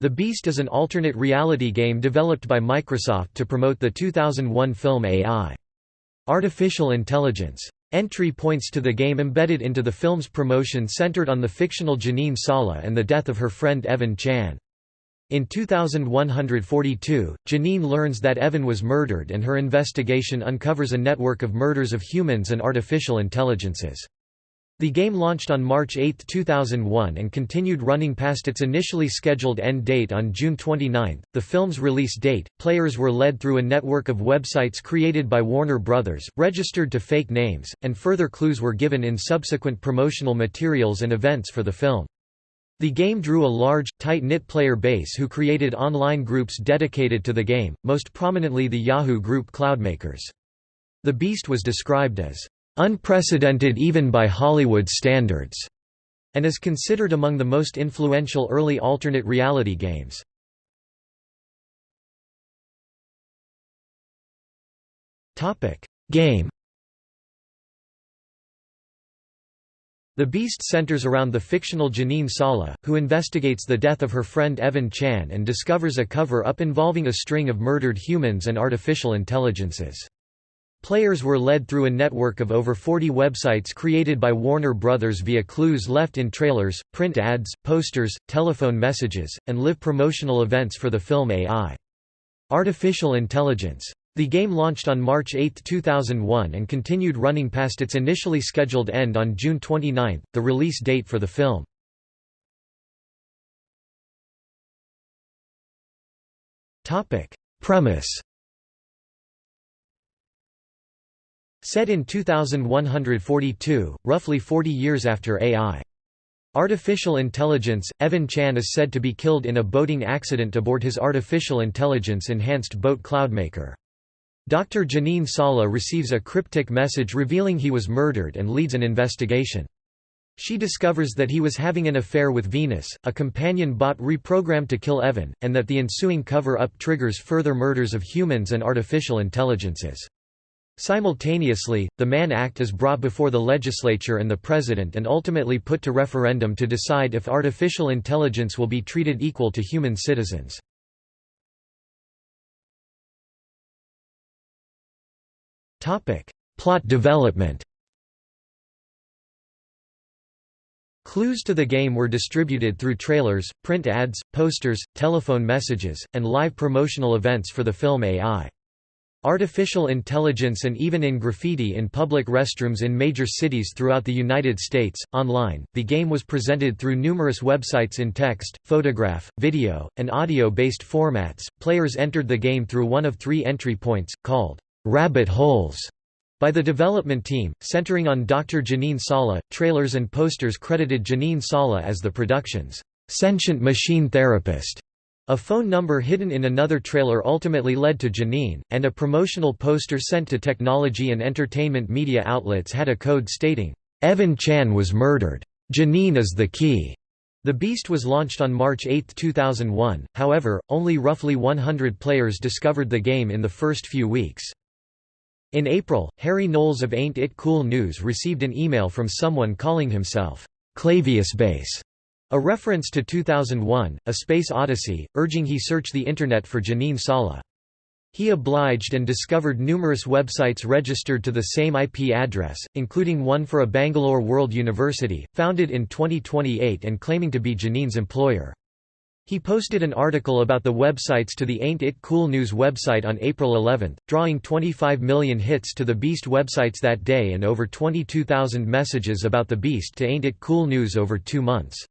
The Beast is an alternate reality game developed by Microsoft to promote the 2001 film AI. Artificial Intelligence. Entry points to the game embedded into the film's promotion centered on the fictional Jeanine Salla and the death of her friend Evan Chan. In 2142, Jeanine learns that Evan was murdered and her investigation uncovers a network of murders of humans and artificial intelligences. The game launched on March 8, 2001 and continued running past its initially scheduled end date on June 29, the film's release date. Players were led through a network of websites created by Warner Brothers, registered to fake names, and further clues were given in subsequent promotional materials and events for the film. The game drew a large, tight-knit player base who created online groups dedicated to the game, most prominently the Yahoo group Cloudmakers. The Beast was described as unprecedented even by Hollywood standards, and is considered among the most influential early alternate reality games. Game The Beast centers around the fictional Jeanine Salla, who investigates the death of her friend Evan Chan and discovers a cover-up involving a string of murdered humans and artificial intelligences. Players were led through a network of over 40 websites created by Warner Brothers via clues left in trailers, print ads, posters, telephone messages, and live promotional events for the film AI. Artificial Intelligence. The game launched on March 8, 2001 and continued running past its initially scheduled end on June 29, the release date for the film. Premise Set in 2142, roughly 40 years after AI. Artificial intelligence, Evan Chan is said to be killed in a boating accident aboard his artificial intelligence-enhanced boat Cloudmaker. Dr. Jeanine Salla receives a cryptic message revealing he was murdered and leads an investigation. She discovers that he was having an affair with Venus, a companion bot reprogrammed to kill Evan, and that the ensuing cover-up triggers further murders of humans and artificial intelligences. Simultaneously, the Mann Act is brought before the legislature and the president and ultimately put to referendum to decide if artificial intelligence will be treated equal to human citizens. Plot development Clues to the game were distributed through trailers, print ads, posters, telephone messages, and live promotional events for the film AI. Artificial intelligence and even in graffiti in public restrooms in major cities throughout the United States. Online, the game was presented through numerous websites in text, photograph, video, and audio based formats. Players entered the game through one of three entry points, called rabbit holes, by the development team, centering on Dr. Jeanine Salla. Trailers and posters credited Jeanine Salla as the production's sentient machine therapist. A phone number hidden in another trailer ultimately led to Jeanine, and a promotional poster sent to technology and entertainment media outlets had a code stating, "'Evan Chan was murdered. Jeanine is the key." The Beast was launched on March 8, 2001, however, only roughly 100 players discovered the game in the first few weeks. In April, Harry Knowles of Ain't It Cool News received an email from someone calling himself, Clavius Base, a reference to 2001, A Space Odyssey, urging he search the Internet for Jeanine Salla. He obliged and discovered numerous websites registered to the same IP address, including one for a Bangalore World University, founded in 2028 and claiming to be Jeanine's employer. He posted an article about the websites to the Ain't It Cool News website on April 11, drawing 25 million hits to the Beast websites that day and over 22,000 messages about the Beast to Ain't It Cool News over two months.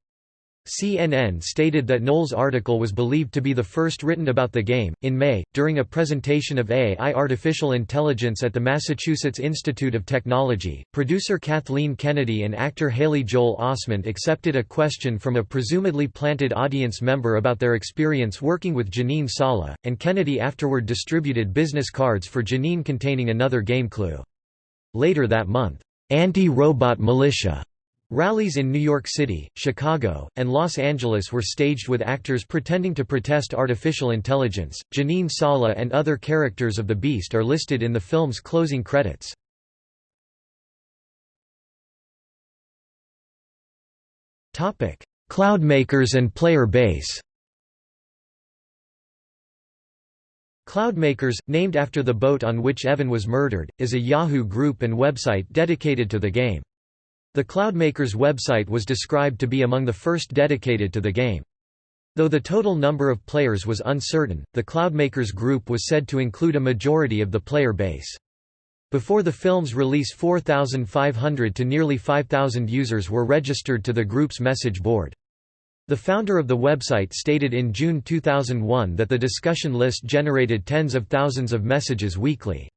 CNN stated that Knowles' article was believed to be the first written about the game. In May, during a presentation of AI artificial intelligence at the Massachusetts Institute of Technology, producer Kathleen Kennedy and actor Haley Joel Osment accepted a question from a presumably planted audience member about their experience working with Jeanine Salla, and Kennedy afterward distributed business cards for Jeanine containing another game clue. Later that month, Anti-Robot Militia Rallies in New York City, Chicago, and Los Angeles were staged with actors pretending to protest artificial intelligence. Jeanine Salla and other characters of the Beast are listed in the film's closing credits. Topic: Cloudmakers and player base. Cloudmakers, named after the boat on which Evan was murdered, is a Yahoo group and website dedicated to the game. The Cloudmakers website was described to be among the first dedicated to the game. Though the total number of players was uncertain, the Cloudmakers group was said to include a majority of the player base. Before the film's release 4,500 to nearly 5,000 users were registered to the group's message board. The founder of the website stated in June 2001 that the discussion list generated tens of thousands of messages weekly.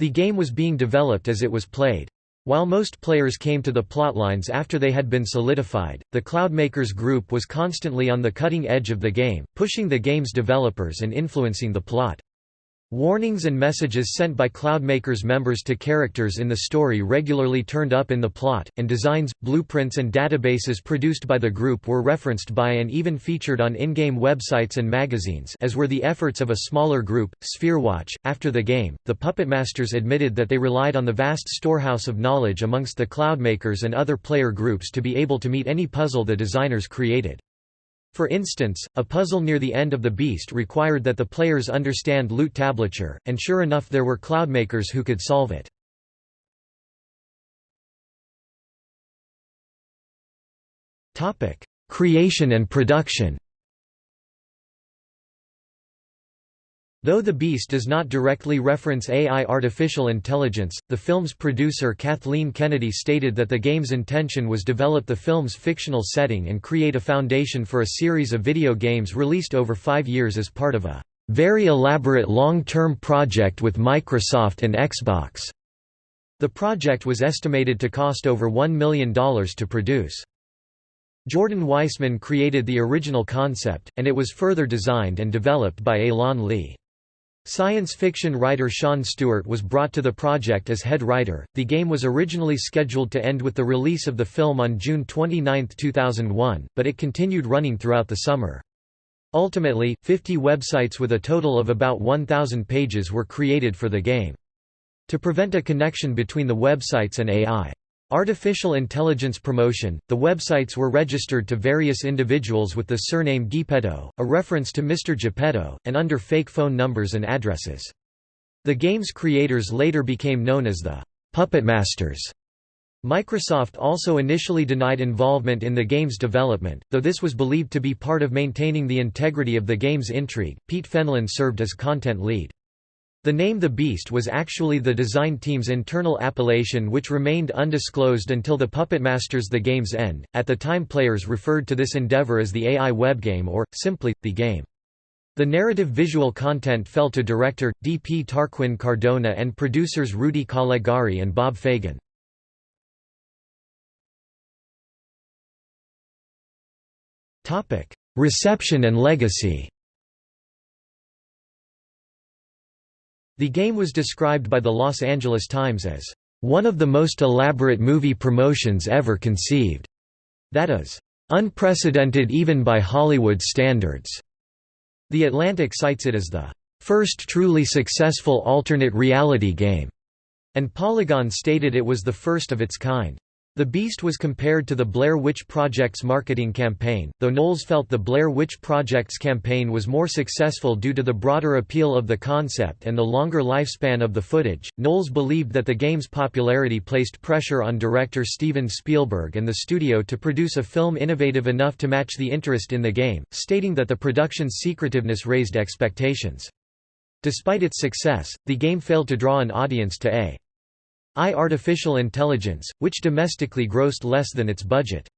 The game was being developed as it was played. While most players came to the plotlines after they had been solidified, the Cloudmakers group was constantly on the cutting edge of the game, pushing the game's developers and influencing the plot. Warnings and messages sent by Cloudmakers members to characters in the story regularly turned up in the plot, and designs, blueprints and databases produced by the group were referenced by and even featured on in-game websites and magazines as were the efforts of a smaller group, Spherewatch. After the game, the Puppet Masters admitted that they relied on the vast storehouse of knowledge amongst the Cloudmakers and other player groups to be able to meet any puzzle the designers created. For instance, a puzzle near the end of the Beast required that the players understand lute tablature, and sure enough there were cloudmakers who could solve it. Creation and production Though The Beast does not directly reference AI artificial intelligence, the film's producer Kathleen Kennedy stated that the game's intention was to develop the film's fictional setting and create a foundation for a series of video games released over five years as part of a very elaborate long-term project with Microsoft and Xbox. The project was estimated to cost over $1 million to produce. Jordan Weisman created the original concept, and it was further designed and developed by Elan Lee. Science fiction writer Sean Stewart was brought to the project as head writer. The game was originally scheduled to end with the release of the film on June 29, 2001, but it continued running throughout the summer. Ultimately, 50 websites with a total of about 1,000 pages were created for the game. To prevent a connection between the websites and AI Artificial intelligence promotion, the websites were registered to various individuals with the surname Geppetto, a reference to Mr. Geppetto, and under fake phone numbers and addresses. The game's creators later became known as the Puppet Masters. Microsoft also initially denied involvement in the game's development, though this was believed to be part of maintaining the integrity of the game's intrigue. Pete Fenlon served as content lead. The name The Beast was actually the design team's internal appellation which remained undisclosed until the Puppet Masters The Game's End. At the time players referred to this endeavor as the AI webgame or, simply, the game. The narrative visual content fell to director, D. P. Tarquin Cardona and producers Rudy Calegari and Bob Fagan. Reception and legacy The game was described by the Los Angeles Times as, "...one of the most elaborate movie promotions ever conceived." That is, "...unprecedented even by Hollywood standards." The Atlantic cites it as the first truly successful alternate reality game, and Polygon stated it was the first of its kind. The Beast was compared to the Blair Witch Project's marketing campaign, though Knowles felt the Blair Witch Project's campaign was more successful due to the broader appeal of the concept and the longer lifespan of the footage. Knowles believed that the game's popularity placed pressure on director Steven Spielberg and the studio to produce a film innovative enough to match the interest in the game, stating that the production's secretiveness raised expectations. Despite its success, the game failed to draw an audience to A. I artificial intelligence, which domestically grossed less than its budget.